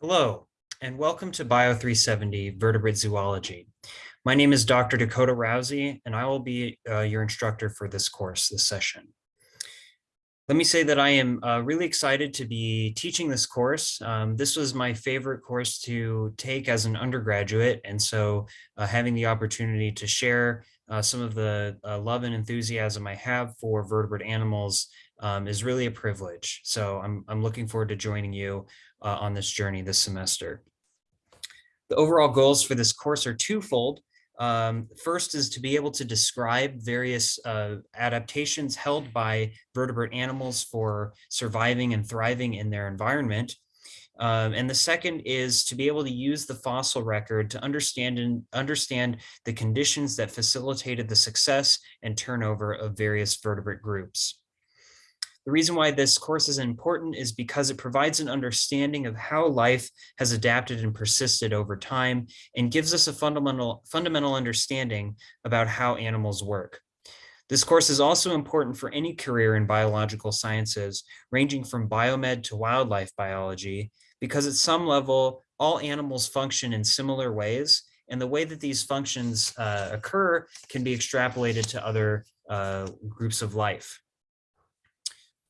Hello, and welcome to Bio 370 Vertebrate Zoology. My name is Dr. Dakota Rowsey, and I will be uh, your instructor for this course, this session. Let me say that I am uh, really excited to be teaching this course. Um, this was my favorite course to take as an undergraduate, and so uh, having the opportunity to share uh, some of the uh, love and enthusiasm I have for vertebrate animals um, is really a privilege. So I'm, I'm looking forward to joining you uh, on this journey this semester. The overall goals for this course are twofold. Um, first is to be able to describe various uh, adaptations held by vertebrate animals for surviving and thriving in their environment. Um, and the second is to be able to use the fossil record to understand and understand the conditions that facilitated the success and turnover of various vertebrate groups. The reason why this course is important is because it provides an understanding of how life has adapted and persisted over time and gives us a fundamental, fundamental understanding about how animals work. This course is also important for any career in biological sciences, ranging from biomed to wildlife biology, because at some level, all animals function in similar ways, and the way that these functions uh, occur can be extrapolated to other uh, groups of life.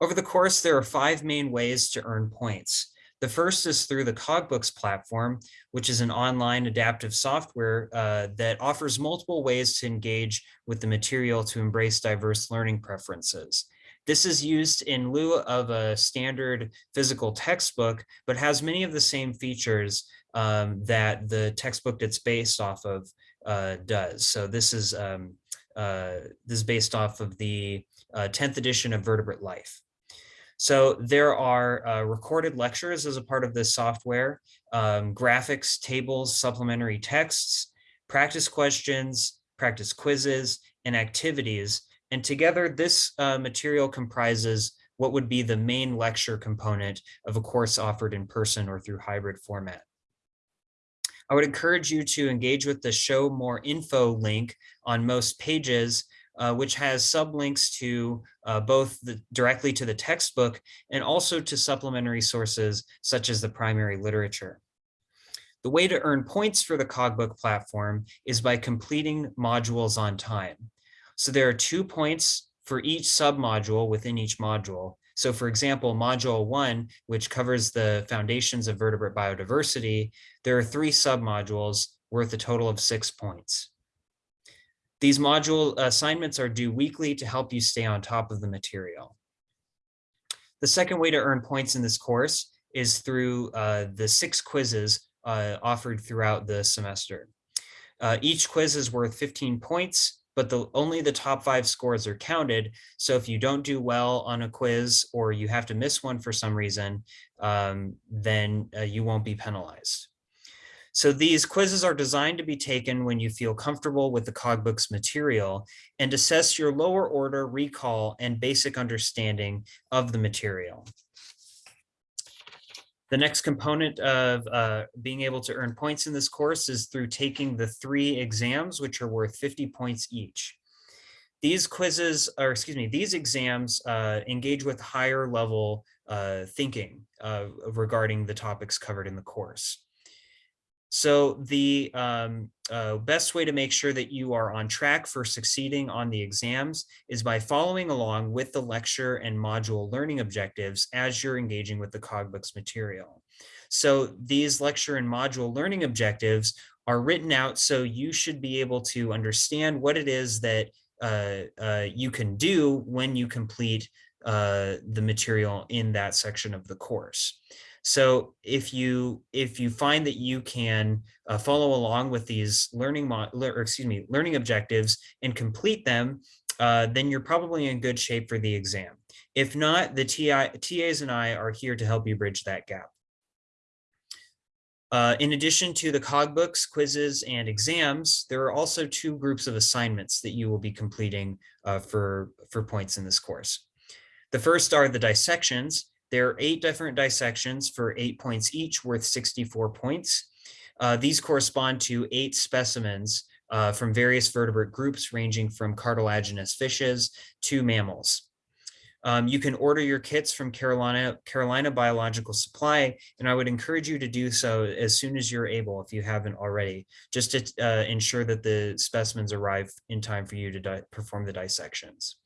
Over the course, there are five main ways to earn points. The first is through the Cogbooks platform, which is an online adaptive software uh, that offers multiple ways to engage with the material to embrace diverse learning preferences. This is used in lieu of a standard physical textbook, but has many of the same features um, that the textbook that's based off of uh, does. So this is um, uh, this is based off of the 10th uh, edition of Vertebrate Life. So there are uh, recorded lectures as a part of this software, um, graphics, tables, supplementary texts, practice questions, practice quizzes, and activities. And together, this uh, material comprises what would be the main lecture component of a course offered in person or through hybrid format. I would encourage you to engage with the show more info link on most pages uh, which has sublinks to uh, both the, directly to the textbook and also to supplementary sources such as the primary literature. The way to earn points for the Cogbook platform is by completing modules on time. So there are two points for each submodule within each module. So for example, module one, which covers the foundations of vertebrate biodiversity, there are three submodules worth a total of six points. These module assignments are due weekly to help you stay on top of the material. The second way to earn points in this course is through uh, the six quizzes uh, offered throughout the semester. Uh, each quiz is worth 15 points, but the, only the top five scores are counted. So if you don't do well on a quiz or you have to miss one for some reason, um, then uh, you won't be penalized. So these quizzes are designed to be taken when you feel comfortable with the Cogbook's material and assess your lower order recall and basic understanding of the material. The next component of uh, being able to earn points in this course is through taking the three exams, which are worth 50 points each. These quizzes, or excuse me, these exams uh, engage with higher level uh, thinking uh, regarding the topics covered in the course. So the um, uh, best way to make sure that you are on track for succeeding on the exams is by following along with the lecture and module learning objectives as you're engaging with the Cogbooks material. So these lecture and module learning objectives are written out so you should be able to understand what it is that uh, uh, you can do when you complete uh, the material in that section of the course. So if you if you find that you can uh, follow along with these learning or excuse me learning objectives and complete them, uh, then you're probably in good shape for the exam. If not, the TI, TAs and I are here to help you bridge that gap. Uh, in addition to the Cogbooks, quizzes, and exams, there are also two groups of assignments that you will be completing uh, for, for points in this course. The first are the dissections, there are eight different dissections for eight points each worth 64 points. Uh, these correspond to eight specimens uh, from various vertebrate groups ranging from cartilaginous fishes to mammals. Um, you can order your kits from Carolina, Carolina Biological Supply, and I would encourage you to do so as soon as you're able, if you haven't already, just to uh, ensure that the specimens arrive in time for you to perform the dissections.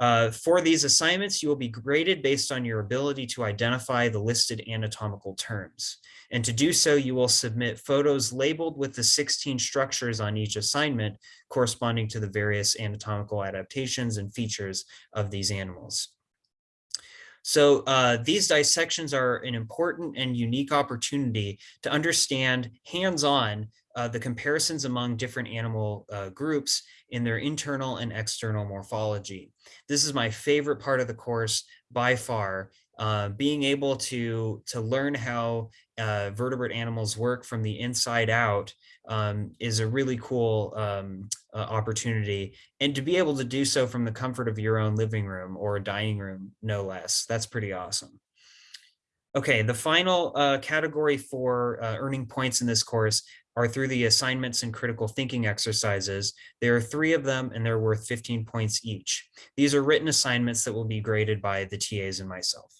Uh, for these assignments, you will be graded based on your ability to identify the listed anatomical terms. And to do so, you will submit photos labeled with the 16 structures on each assignment corresponding to the various anatomical adaptations and features of these animals. So uh, these dissections are an important and unique opportunity to understand hands-on uh, the comparisons among different animal uh, groups in their internal and external morphology. This is my favorite part of the course by far, uh, being able to, to learn how uh, vertebrate animals work from the inside out um, is a really cool um, uh, opportunity. And to be able to do so from the comfort of your own living room or dining room, no less, that's pretty awesome. Okay, the final uh, category for uh, earning points in this course are through the assignments and critical thinking exercises. There are three of them and they're worth 15 points each. These are written assignments that will be graded by the TAs and myself.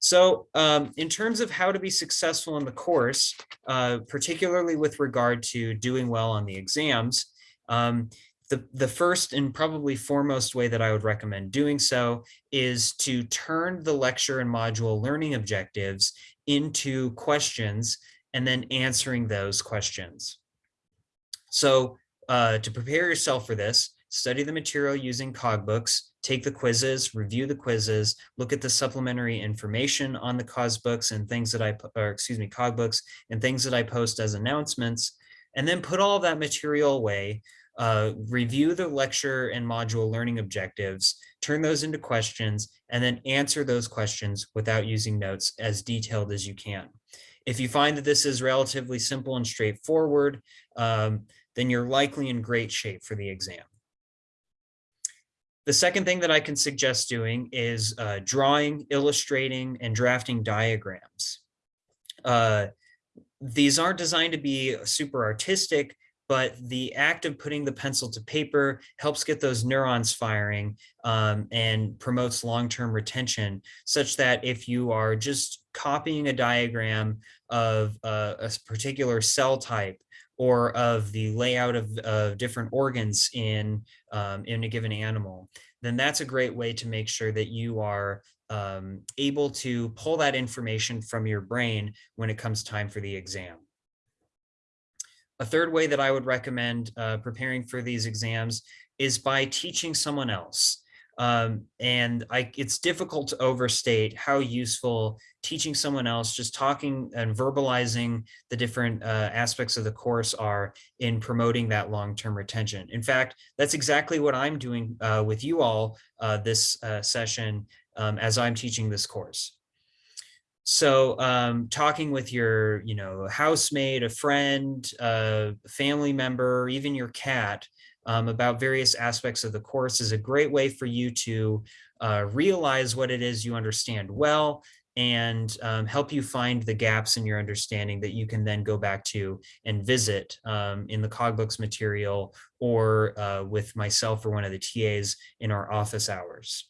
So um, in terms of how to be successful in the course, uh, particularly with regard to doing well on the exams, um, the, the first and probably foremost way that I would recommend doing so is to turn the lecture and module learning objectives into questions and then answering those questions. So uh, to prepare yourself for this, study the material using Cogbooks, take the quizzes, review the quizzes, look at the supplementary information on the Cogbooks and things that I, or excuse me, Cogbooks and things that I post as announcements, and then put all that material away, uh, review the lecture and module learning objectives, turn those into questions, and then answer those questions without using notes as detailed as you can. If you find that this is relatively simple and straightforward, um, then you're likely in great shape for the exam. The second thing that I can suggest doing is uh, drawing, illustrating, and drafting diagrams. Uh, these aren't designed to be super artistic, but the act of putting the pencil to paper helps get those neurons firing um, and promotes long-term retention such that if you are just copying a diagram of uh, a particular cell type or of the layout of, of different organs in, um, in a given animal, then that's a great way to make sure that you are um, able to pull that information from your brain when it comes time for the exam. A third way that I would recommend uh, preparing for these exams is by teaching someone else. Um, and I, it's difficult to overstate how useful teaching someone else, just talking and verbalizing the different uh, aspects of the course are in promoting that long-term retention. In fact, that's exactly what I'm doing uh, with you all uh, this uh, session um, as I'm teaching this course. So um, talking with your, you know, housemate, a friend, a family member, even your cat um, about various aspects of the course is a great way for you to uh, realize what it is you understand well and um, help you find the gaps in your understanding that you can then go back to and visit um, in the Cogbooks material or uh, with myself or one of the TAs in our office hours.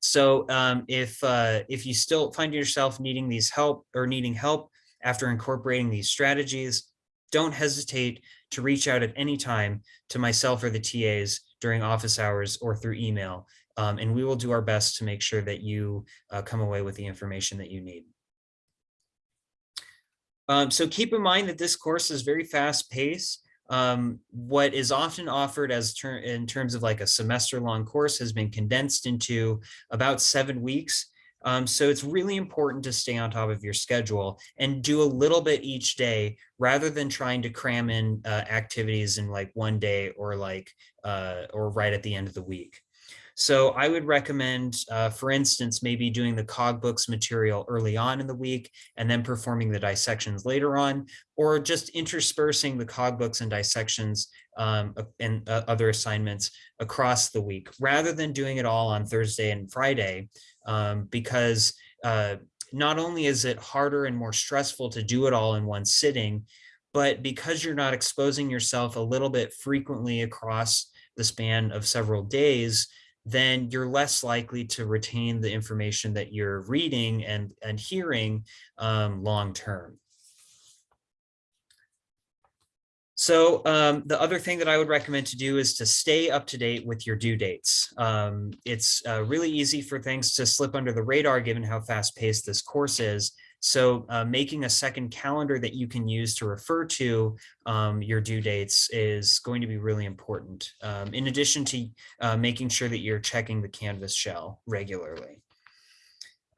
So um, if uh, if you still find yourself needing these help or needing help after incorporating these strategies, don't hesitate to reach out at any time to myself or the TAs during office hours or through email. Um, and we will do our best to make sure that you uh, come away with the information that you need. Um, so keep in mind that this course is very fast paced um, what is often offered as ter in terms of like a semester long course has been condensed into about seven weeks. Um, so it's really important to stay on top of your schedule and do a little bit each day rather than trying to cram in uh, activities in like one day or like uh, or right at the end of the week. So I would recommend, uh, for instance, maybe doing the Cogbooks material early on in the week and then performing the dissections later on, or just interspersing the Cogbooks and dissections um, and uh, other assignments across the week, rather than doing it all on Thursday and Friday, um, because uh, not only is it harder and more stressful to do it all in one sitting, but because you're not exposing yourself a little bit frequently across the span of several days, then you're less likely to retain the information that you're reading and, and hearing um, long term. So um, the other thing that I would recommend to do is to stay up to date with your due dates. Um, it's uh, really easy for things to slip under the radar given how fast paced this course is. So uh, making a second calendar that you can use to refer to um, your due dates is going to be really important. Um, in addition to uh, making sure that you're checking the Canvas shell regularly.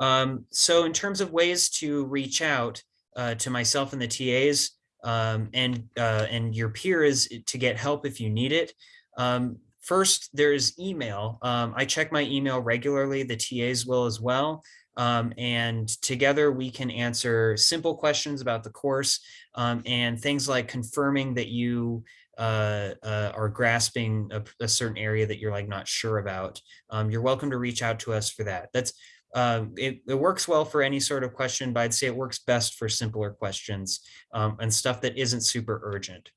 Um, so in terms of ways to reach out uh, to myself and the TAs, um, and uh, and your peers to get help if you need it. Um, first, there's email. Um, I check my email regularly. The TAs will as well. Um, and together we can answer simple questions about the course um, and things like confirming that you uh, uh, are grasping a, a, certain area that you're like not sure about. Um, you're welcome to reach out to us for that. That's um, it, it, works well for any sort of question, but I'd say it works best for simpler questions um, and stuff that isn't super urgent.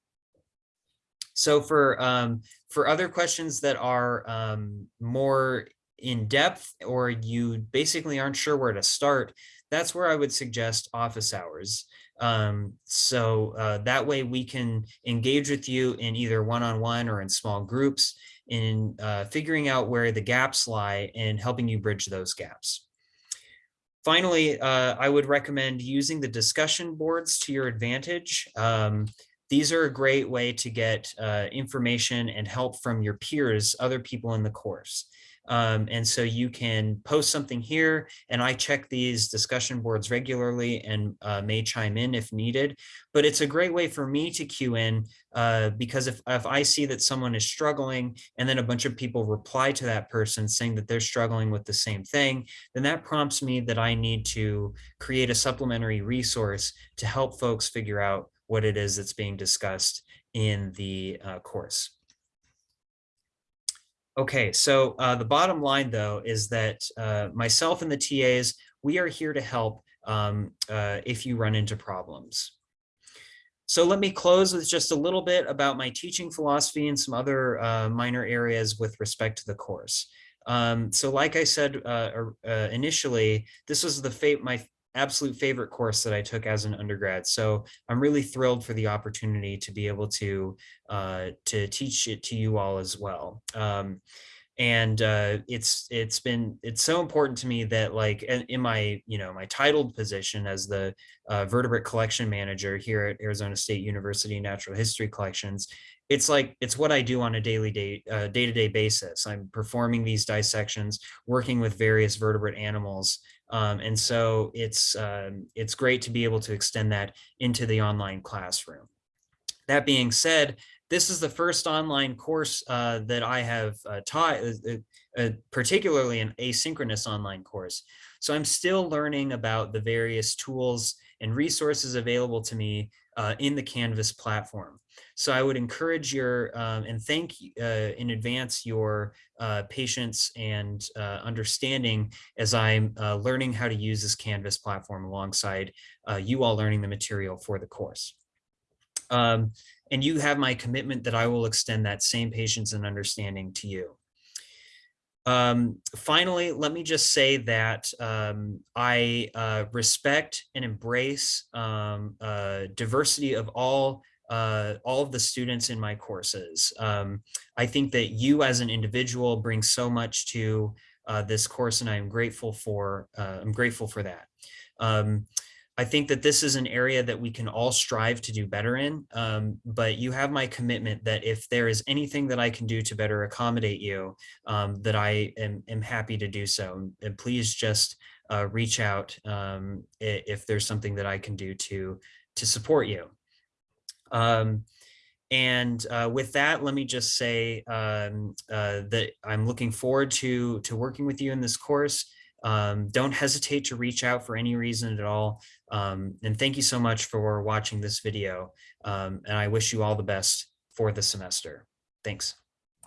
So for um, for other questions that are um, more in depth or you basically aren't sure where to start, that's where I would suggest office hours. Um, so uh, that way we can engage with you in either one-on-one -on -one or in small groups in uh, figuring out where the gaps lie and helping you bridge those gaps. Finally, uh, I would recommend using the discussion boards to your advantage. Um, these are a great way to get uh, information and help from your peers, other people in the course. Um, and so you can post something here and I check these discussion boards regularly and uh, may chime in if needed. But it's a great way for me to cue in uh, because if, if I see that someone is struggling and then a bunch of people reply to that person saying that they're struggling with the same thing, then that prompts me that I need to create a supplementary resource to help folks figure out what it is that's being discussed in the uh, course. Okay, so uh, the bottom line, though, is that uh, myself and the TAs, we are here to help um, uh, if you run into problems. So let me close with just a little bit about my teaching philosophy and some other uh, minor areas with respect to the course. Um, so like I said uh, uh, initially, this was the fate, my absolute favorite course that I took as an undergrad. So I'm really thrilled for the opportunity to be able to uh, to teach it to you all as well. Um, and uh, it's it's been it's so important to me that like in my you know my titled position as the uh, vertebrate collection manager here at Arizona State University Natural History Collections, it's like it's what I do on a daily day uh, day to day basis. I'm performing these dissections, working with various vertebrate animals um, and so it's, um, it's great to be able to extend that into the online classroom. That being said, this is the first online course uh, that I have uh, taught, uh, uh, particularly an asynchronous online course. So I'm still learning about the various tools and resources available to me uh, in the Canvas platform. So I would encourage your um, and thank uh, in advance your uh, patience and uh, understanding as I'm uh, learning how to use this Canvas platform alongside uh, you all learning the material for the course. Um, and you have my commitment that I will extend that same patience and understanding to you. Um, finally, let me just say that um, I uh, respect and embrace um, uh, diversity of all uh, all of the students in my courses. Um, I think that you as an individual bring so much to uh, this course and I'm grateful for, uh, I'm grateful for that. Um, I think that this is an area that we can all strive to do better in, um, but you have my commitment that if there is anything that I can do to better accommodate you, um, that I am, am, happy to do so. And please just uh, reach out um, if there's something that I can do to, to support you. Um, and uh, with that, let me just say um, uh, that I'm looking forward to, to working with you in this course. Um, don't hesitate to reach out for any reason at all. Um, and thank you so much for watching this video. Um, and I wish you all the best for the semester. Thanks.